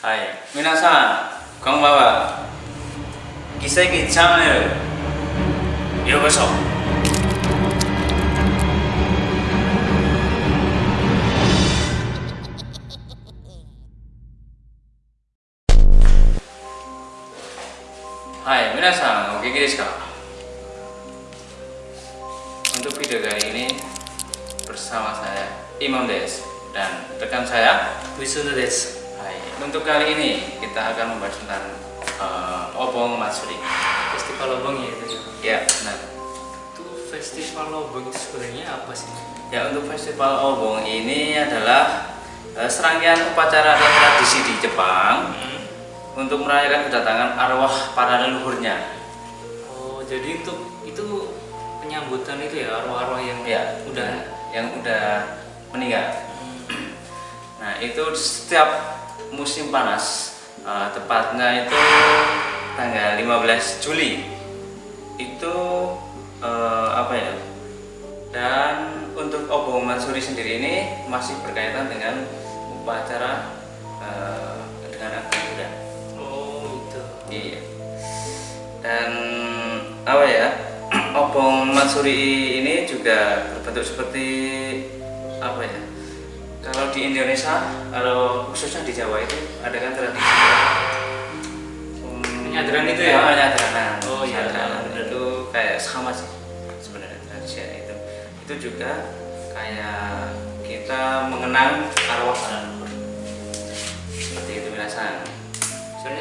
はい、皆さん、こんばんは。奇跡チャンネル、ようこそ。はい、皆さん、お元気ですか？本当、ビデオがいいね。bersama saya Imam Des す Hai, untuk kali ini kita akan membahas tentang uh, Obong Matsuri. Festival Obong ya itu ya. Benar. Itu festival Obong sebenarnya apa sih? Ya, untuk festival Obong ini adalah uh, serangkaian upacara dan tradisi di Jepang Hmm. untuk merayakan kedatangan arwah para leluhurnya. Oh, jadi untuk itu penyambutan itu ya arwah-arwah yang Ya, udah yang udah meninggal. Hmm. Nah, itu setiap musim panas, uh, tepatnya itu tanggal 15 Juli. Itu uh, apa ya? Dan untuk Obong Mansuri sendiri ini masih berkaitan dengan upacara uh, dengan agama Buddha. Oh, itu. Iya. Dan apa ya? Obong Mansuri ini juga berbentuk seperti apa ya? Di Indonesia, kalau khususnya di Jawa itu ada kan tradisi Hmm, Penyadaran itu ya? penyadaran. Oh, iya. Penyadaran. Itu kayak sama sih sebenarnya tradisi itu. Itu juga kayak kita mengenang arwah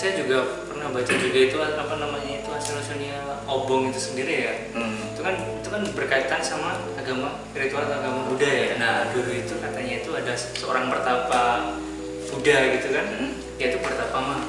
saya juga pernah baca juga itu apa namanya itu asal usulnya Obong itu sendiri ya. Hmm. Itu kan itu kan berkaitan sama agama ritual agama Buddha ya. Nah, dulu itu katanya itu ada seorang pertapa Buddha gitu kan. Hmm. Dia itu pertapa mah.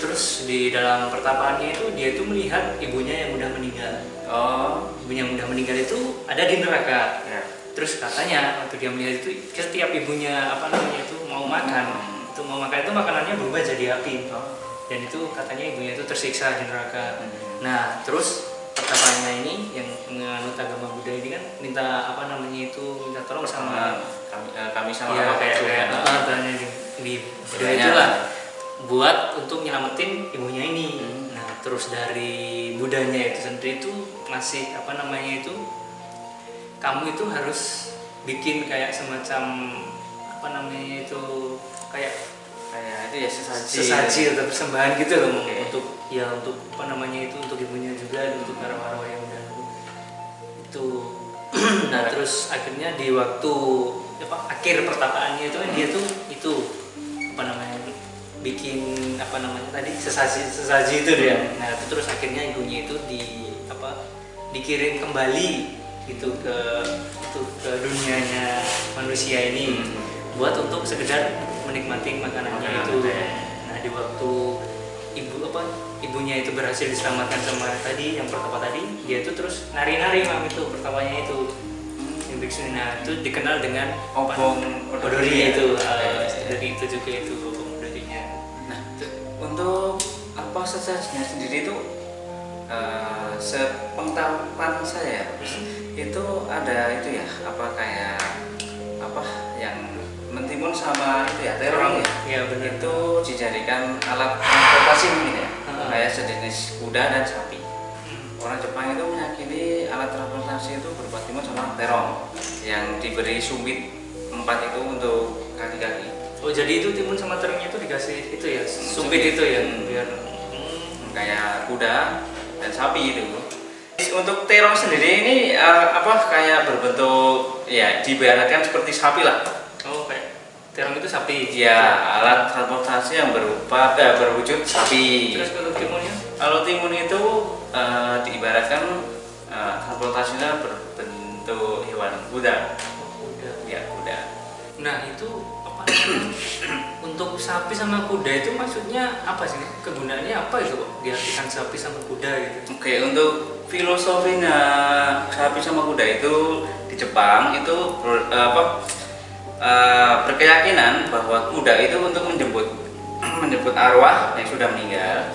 Terus di dalam pertapaannya itu dia itu melihat ibunya yang udah meninggal. Oh, Ibunya yang udah meninggal itu ada di neraka. ya. Terus katanya waktu dia melihat itu setiap ibunya apa namanya itu mau makan, Hmm. itu mau makan itu makanannya berubah jadi api. Oh. Dan itu katanya ibunya itu tersiksa di neraka. Hmm. Nah, terus pertapaannya ini yang menganut agama Buddha ini kan minta apa namanya itu minta tolong sama kami, eh, kami sama ya apa kayak itu kayak tanya di, di Buddha itulah buat untuk nyelamatin ibunya ini. Hmm. Nah, terus dari Budanya itu sendiri itu masih apa namanya itu kamu itu harus bikin kayak semacam apa namanya itu kayak kayak itu ya sesaji. Sesaji atau persembahan gitu loh Oke. untuk ya untuk apa namanya itu untuk ibunya juga dan untuk arwah-arwah yang udah itu. Nah terus akhirnya di waktu apa akhir pertapaannya itu kan dia tuh itu apa namanya bikin apa namanya tadi sesaji sesaji itu dia. Nah itu terus akhirnya ibunya itu di apa dikirim kembali gitu ke itu ke dunianya manusia ini Hmm. buat untuk sekedar menikmati makanannya Makanan itu. Itu ya. nah di waktu ibu apa ibunya itu berhasil diselamatkan sama tadi yang pertama tadi dia itu terus nari-nari mam itu pertamanya itu. Yang biksu nah itu dikenal dengan Obong odori itu Ya, uh, ya. dari itu juga itu obong odorinya. Nah, tu- untuk apa sesajinya sendiri itu eh, sepengetahuan saya itu ada itu ya apa kayak apa yang mentimun sama itu ya terong ya ya benar itu dijadikan alat transportasi mungkin ya Hmm. kayak sejenis kuda dan sapi Hmm. orang Jepang itu meyakini alat transportasi itu berupa timun sama terong yang diberi sumbit empat itu untuk kaki-kaki oh jadi itu timun sama terongnya itu dikasih itu ya sumpit sumpit. itu ya Hmm. biar hmm. kayak kuda dan sapi itu. Untuk terong sendiri ini eh, apa kayak berbentuk ya diibaratkan seperti sapi lah. Terong itu sapi Ya alat transportasi yang berupa eh, berwujud sapi. terus kalau timunnya Kalau timun itu eh, diibaratkan eh, transportasinya berbentuk hewan kuda. oh, udah Ya kuda. Nah itu apa untuk sapi sama kuda itu maksudnya apa sih? Kegunaannya apa itu diartikan sapi sama kuda gitu? Oke, untuk filosofinya sapi sama kuda itu di Jepang itu ber- eh, apa eh, berkeyakinan bahwa kuda itu untuk menjemput menjemput arwah yang sudah meninggal.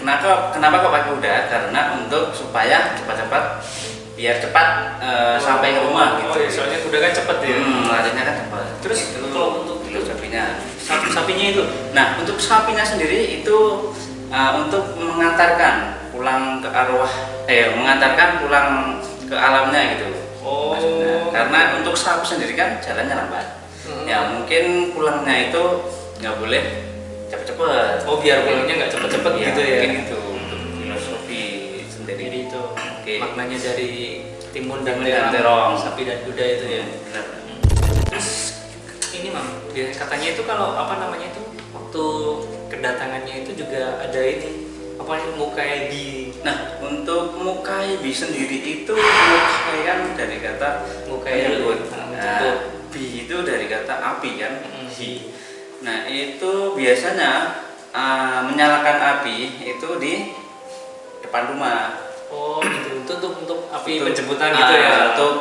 Kenapa kenapa kok pakai kuda? Karena untuk supaya cepat-cepat biar cepat eh, sampai ke rumah gitu. Oh, iya, soalnya kuda kan cepet ya. Hmm, larinya kan cepat. Terus itu kalau untuk itu filosofinya. sapi, sapinya itu Nah, untuk sapinya sendiri itu uh, untuk mengantarkan pulang ke arwah, eh mengantarkan pulang ke alamnya gitu. Oh. Maksudnya. Karena untuk sapi sendiri kan jalannya lambat. Hmm. Ya mungkin pulangnya itu nggak boleh cepet-cepet. oh biar pulangnya nggak cepet-cepet Ya, gitu ya Mungkin itu untuk filosofi sendiri. jadi itu Oke. maknanya dari timun dan dan terong sapi dan kuda itu ya Benar. terus ini mam katanya itu kalau apa namanya itu waktu kedatangannya itu juga ada ini apa yang mukaebi Nah, untuk mukaibi sendiri itu mukai kan dari kata Mukai menyebut. ah, Nah. Bi itu dari kata api kan. Mm. Nah, itu biasanya uh, menyalakan api itu di depan rumah. oh gitu untuk untuk, untuk api Untuk- penjemputan ah, gitu ya Untuk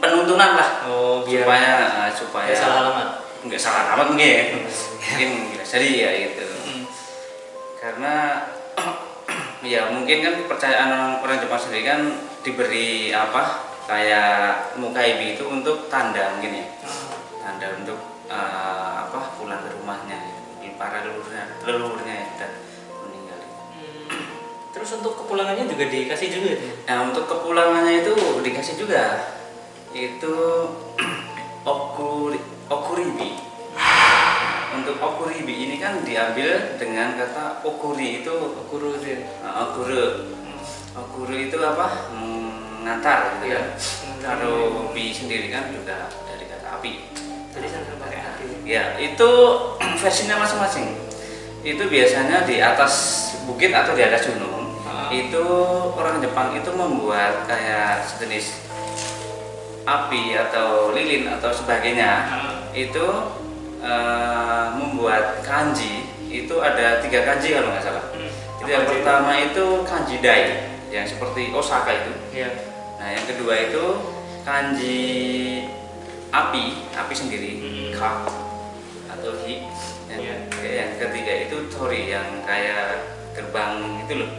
penuntunan lah. oh biar supaya uh, supaya nggak salah alamat nggak salah alamat mungkin. mungkin bisa jadi ya gitu. Mm. karena ya mungkin kan kepercayaan orang, orang Jepang sendiri kan diberi apa kayak mukaibi itu untuk tanda mungkin ya Ah, tanda untuk eh, apa pulang ke rumahnya gitu. para leluhurnya leluhurnya yang sudah meninggal Hmm. terus untuk kepulangannya juga dikasih juga ya? nah untuk kepulangannya itu dikasih juga itu okuri okuribi untuk okuribi ini kan diambil dengan kata okuri itu ya? Uh, guru guru itu apa mengantar gitu kan kalau bi sendiri kan juga dari kata api jadi sama pakai hati ya itu versinya masing-masing itu biasanya di atas bukit atau di atas gunung Ah. itu orang Jepang itu membuat kayak sejenis api atau lilin atau sebagainya Ah. itu eh, membuat kanji itu ada tiga kanji kalau nggak salah Hmm. itu yang pertama itu kanji dai yang seperti Osaka itu. Iya. Nah, yang kedua itu kanji api, api sendiri, Hmm. ka atau hi. Yang, Iya. yang ketiga itu tori yang kayak gerbang itu loh.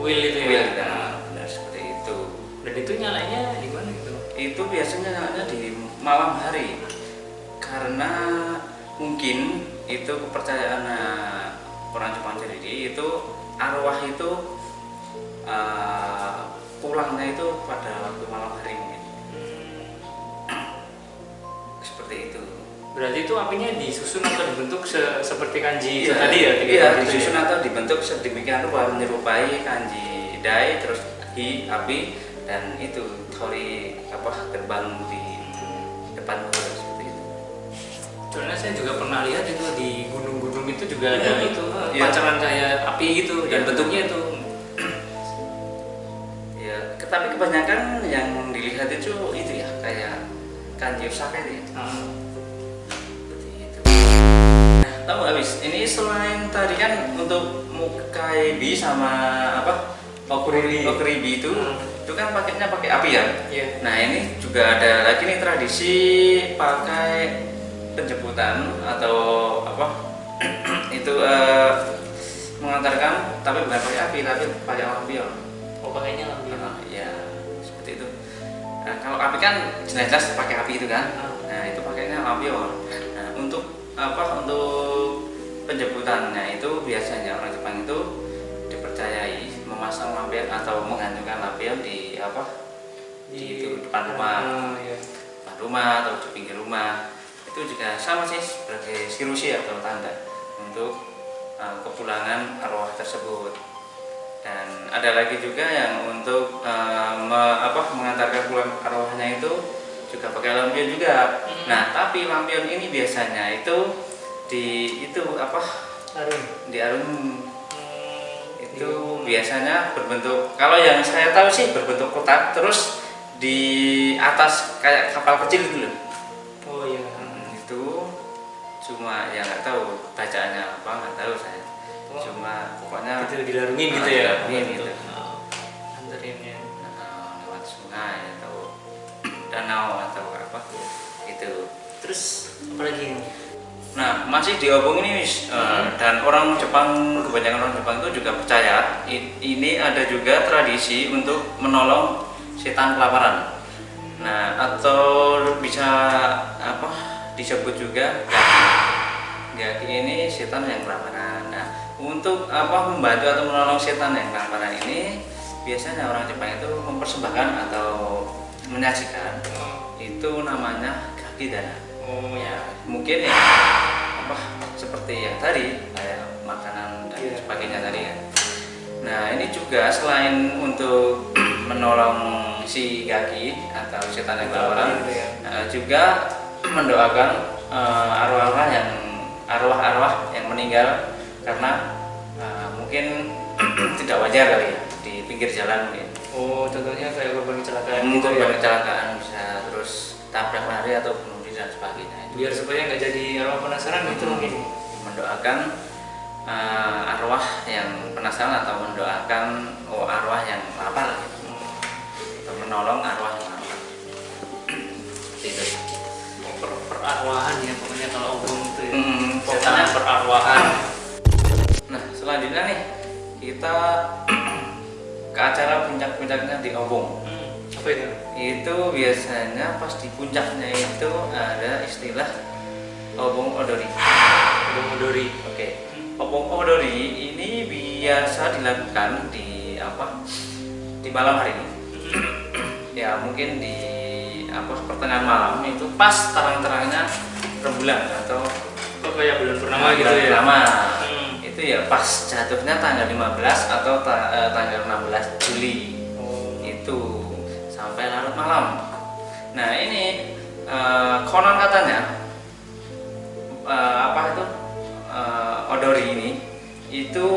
Wheel itu ya. Wheel, nah, benar seperti itu. Dan itu nyalanya di mana gitu? Itu biasanya nyalanya di malam hari. Karena mungkin itu kepercayaan eh, orang Jepang sendiri itu arwah itu eh, pulangnya itu pada waktu malam hari mungkin seperti itu Berarti itu apinya disusun atau dibentuk se- seperti kanji itu Iya, tadi ya? iya disusun ya? atau dibentuk sedemikian rupa menyerupai kanji dai terus hi api dan itu tori apa gerbang di depan seperti itu Soalnya saya juga pernah lihat itu di gunung-gunung itu juga ada Hmm. itu eh, Iya. pancaran kayak api gitu dan Iya. bentuknya itu kebanyakan yang dilihat itu itu ya kayak kanji Osaka itu ya seperti itu nah, tahu habis ini selain tadi kan untuk mukaibi sama apa Okuribi. okuribi itu Hmm. itu kan pakainya pakai api ya Iya. Nah ini juga ada lagi nih tradisi pakai penjemputan atau apa itu eh, mengantarkan tapi bukan pakai api tapi pakai lampion. Oh pakainya lampion. Nah, ya. Nah, kalau api kan jelas-jelas pakai api itu kan. Ah. Nah itu pakainya lampion. Nah untuk apa untuk penjemputannya itu biasanya orang Jepang itu dipercayai memasang lampion atau menggantungkan lampion di apa di itu depan rumah Ah, iya. depan rumah atau di pinggir rumah itu juga sama sih sebagai sirusi atau tanda untuk uh, kepulangan arwah tersebut dan ada lagi juga yang untuk uh, me- apa mengantarkan pulang arwahnya itu juga pakai lampion juga Hmm. nah tapi lampion ini biasanya itu di itu apa Arum. di alun Hmm, itu iya. biasanya berbentuk kalau yang saya tahu sih berbentuk kotak terus di atas kayak kapal kecil gitu loh Oh iya. Hmm, itu cuma ya nggak tahu bacaannya apa nggak tahu saya. Cuma pokoknya Itu dilarungin gitu ya. dilarungin gitu. Anterinnya. uh, lewat sungai atau danau atau apa itu Terus apa lagi? Nah, masih diobong ini Wis. Eh, Hmm. dan orang Jepang kebanyakan orang Jepang itu juga percaya ini ada juga tradisi untuk menolong setan kelaparan. Nah, atau bisa apa disebut juga gaki. Gaki ini setan yang kelaparan. Untuk apa membantu atau menolong setan yang kelaparan ini biasanya orang Jepang itu mempersembahkan atau menyajikan itu namanya kaki dana. oh ya mungkin ya apa seperti yang tadi kayak makanan dan Iya. sebagainya tadi ya. Nah, ini juga selain untuk menolong si gaki atau setan yang kelaparan Gitu ya. Nah, juga mendoakan eh, arwah-arwah yang arwah-arwah yang meninggal karena eh, mungkin tidak wajar kali ya di pinggir jalan mungkin. oh contohnya kayak korban kecelakaan Mungkin gitu ya kecelakaan bisa terus tabrak lari atau bunuh diri dan sebagainya. Itu biar supaya nggak jadi arwah penasaran gitu mungkin mendoakan eh, arwah yang penasaran atau mendoakan oh, arwah yang lapar gitu. atau menolong arwah yang lapar. Itu. per perarwahan ya pokoknya kalau obong itu ya Hmm, setan pokoknya perarwahan kita ke acara puncak-puncaknya di Obong. Hmm, apa itu Itu biasanya pas di puncaknya itu ada istilah Obong Odori. obong odori Oke. Obong Odori ini biasa dilakukan di apa? Di malam hari. ya, mungkin di apa pertengahan malam itu pas terang-terangnya rembulan atau kok kayak bulan purnama gitu ya purnama. Hmm. Itu ya pas jatuhnya tanggal 15 atau ta- eh, tanggal 16 Juli. Oh. Itu sampai larut malam. Nah ini eh, konon katanya eh, apa itu eh, odori ini itu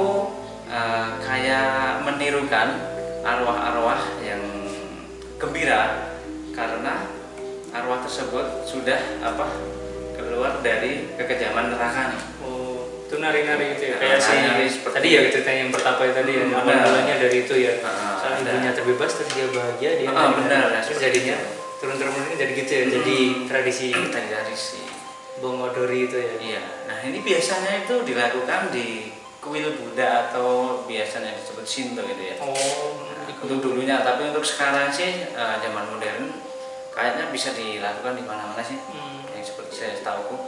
eh, kayak menirukan arwah-arwah yang gembira karena arwah tersebut sudah apa keluar dari kekejaman neraka nih. Oh, itu nari-nari gitu ya. Nah, Kayak si seperti tadi ya ceritanya yang pertama itu tadi ya. Hmm, Awal mulanya dari itu ya. Ah, Saat ibunya terbebas terus dia bahagia dia Ah, benar, ya, Terus jadinya itu. turun turunnya jadi gitu ya. Jadi tradisi dari dari si Bongodori itu ya. Iya, nah ini biasanya itu dilakukan di kuil Buddha atau biasanya disebut Shinto gitu ya. Oh, Nah, untuk dulunya, tapi untuk sekarang sih eh, zaman modern kayaknya bisa dilakukan di mana-mana sih. Hmm. Yang seperti saya tahu,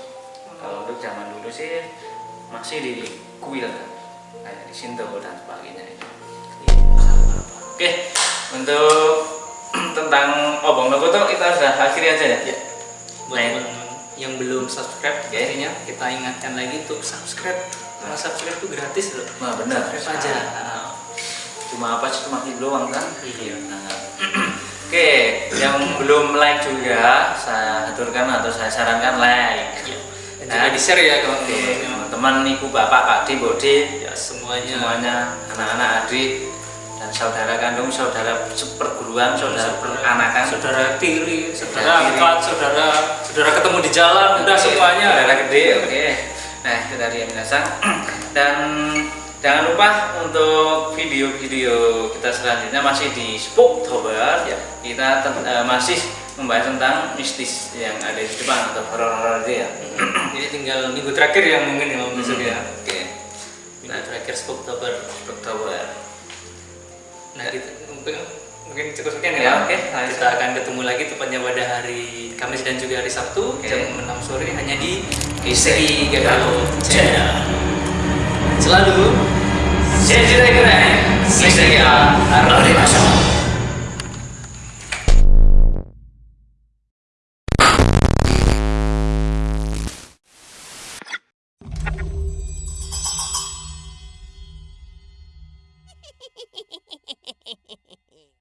kalau untuk zaman dulu sih masih di kuil kayak di Shinto dan sebagainya itu. Oke, untuk tentang Obong Nogoto kita sudah akhiri aja ya. Ya. Buat Nah, teman-teman yang belum subscribe, Oke. pastinya kita ingatkan lagi untuk subscribe. Karena subscribe itu gratis loh. Wah benar. Subscribe aja. Nah, Cuma apa sih cuma klik doang kan? Iya. Nah, Oke, yang belum like juga saya aturkan atau saya sarankan like. Iya. Nah, di share ya kalau Oke, teman ibu bapak pak di bodi ya semuanya. semuanya anak-anak adik dan saudara kandung saudara seperguruan saudara peranakan. Saudara tiri, saudara angkat, saudara saudara ketemu di jalan, udah Oke, semuanya. saudara gede oke. Nah itu tadi yang minasang dan jangan lupa untuk video-video kita selanjutnya masih di Spooktober. Ya. kita eh, masih membahas tentang mistis yang ada di Jepang atau horor-horor itu ya Jadi tinggal minggu terakhir yang mungkin ya besok ya. oke Minggu terakhir Spooktober. Spooktober Nah, kita, mungkin, mungkin cukup sekian Ya, ya. oke. Kita akan ketemu lagi tepatnya pada hari Kamis dan juga hari Sabtu Oke. jam 6 sore hanya di Kiseki Gagal Channel. Selalu Senjata keren, Misteri Arori Masuk.